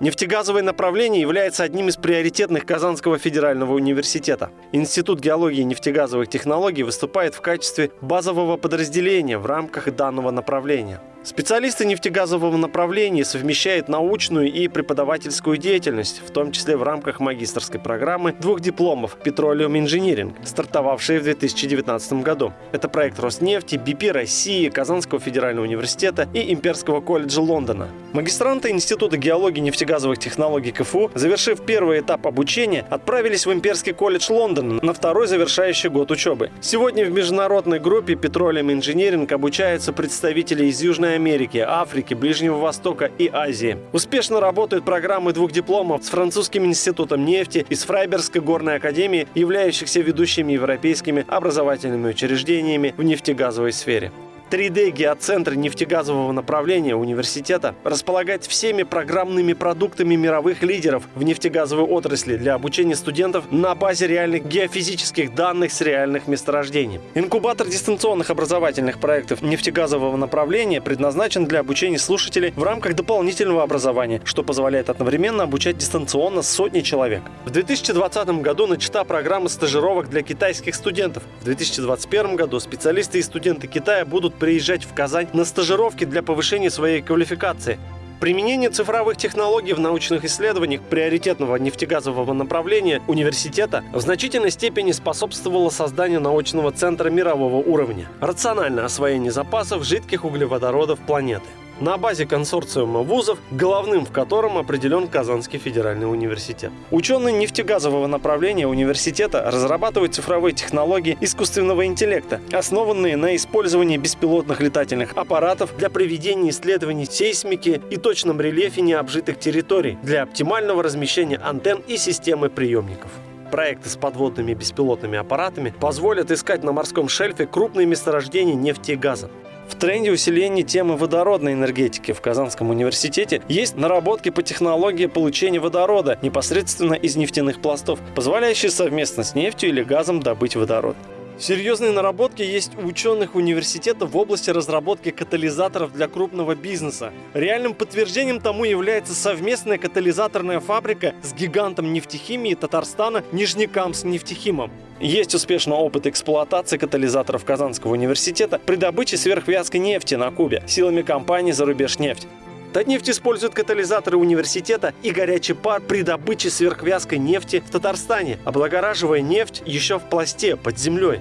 Нефтегазовое направление является одним из приоритетных Казанского федерального университета. Институт геологии и нефтегазовых технологий выступает в качестве базового подразделения в рамках данного направления. Специалисты нефтегазового направления совмещают научную и преподавательскую деятельность, в том числе в рамках магистрской программы двух дипломов «Petroleum Engineering», стартовавшей в 2019 году. Это проект Роснефти, БП России, Казанского федерального университета и Имперского колледжа Лондона. Магистранты Института геологии нефтегазовых технологий КФУ, завершив первый этап обучения, отправились в Имперский колледж Лондона на второй завершающий год учебы. Сегодня в международной группе Petroleum Engineering обучаются представители из Южной Южной Америки, Африки, Ближнего Востока и Азии. Успешно работают программы двух дипломов с Французским институтом нефти и с Фрайбергской горной академией, являющихся ведущими европейскими образовательными учреждениями в нефтегазовой сфере. 3D геоцентр нефтегазового направления университета располагает всеми программными продуктами мировых лидеров в нефтегазовой отрасли для обучения студентов на базе реальных геофизических данных с реальных месторождений. Инкубатор дистанционных образовательных проектов нефтегазового направления предназначен для обучения слушателей в рамках дополнительного образования, что позволяет одновременно обучать дистанционно сотни человек. В 2020 году начата программа стажировок для китайских студентов. В 2021 году специалисты и студенты Китая будут приезжать в Казань на стажировки для повышения своей квалификации. Применение цифровых технологий в научных исследованиях приоритетного нефтегазового направления университета в значительной степени способствовало созданию научного центра мирового уровня. Рациональное освоение запасов жидких углеводородов планеты на базе консорциума вузов, главным в котором определен Казанский федеральный университет. Ученые нефтегазового направления университета разрабатывают цифровые технологии искусственного интеллекта, основанные на использовании беспилотных летательных аппаратов для проведения исследований сейсмики и точном рельефе необжитых территорий для оптимального размещения антенн и системы приемников. Проекты с подводными беспилотными аппаратами позволят искать на морском шельфе крупные месторождения нефти и газа. В тренде усиления темы водородной энергетики в Казанском университете есть наработки по технологии получения водорода непосредственно из нефтяных пластов, позволяющие совместно с нефтью или газом добыть водород. Серьезные наработки есть у ученых университета в области разработки катализаторов для крупного бизнеса. Реальным подтверждением тому является совместная катализаторная фабрика с гигантом нефтехимии Татарстана Нижнекамск нефтехимом. Есть успешный опыт эксплуатации катализаторов Казанского университета при добыче сверхвязкой нефти на Кубе силами компании «Зарубежнефть». Татнефть использует катализаторы университета и горячий пар при добыче сверхвязкой нефти в Татарстане, облагораживая нефть еще в пласте под землей.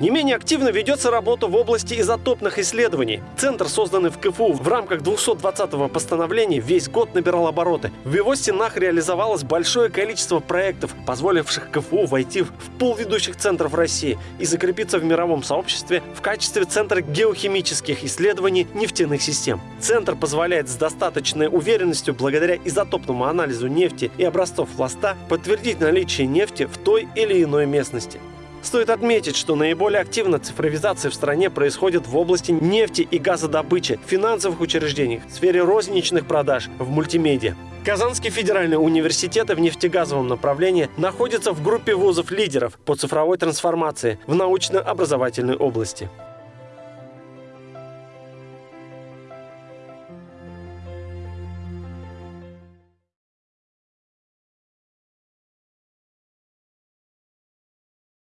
Не менее активно ведется работа в области изотопных исследований. Центр, созданный в КФУ в рамках 220-го постановления, весь год набирал обороты. В его стенах реализовалось большое количество проектов, позволивших КФУ войти в пул ведущих центров России и закрепиться в мировом сообществе в качестве Центра геохимических исследований нефтяных систем. Центр позволяет с достаточной уверенностью, благодаря изотопному анализу нефти и образцов пласта, подтвердить наличие нефти в той или иной местности. Стоит отметить, что наиболее активно цифровизация в стране происходит в области нефти и газодобычи, финансовых учреждениях, в сфере розничных продаж, в мультимедиа. Казанский федеральный университет в нефтегазовом направлении находится в группе вузов-лидеров по цифровой трансформации в научно-образовательной области.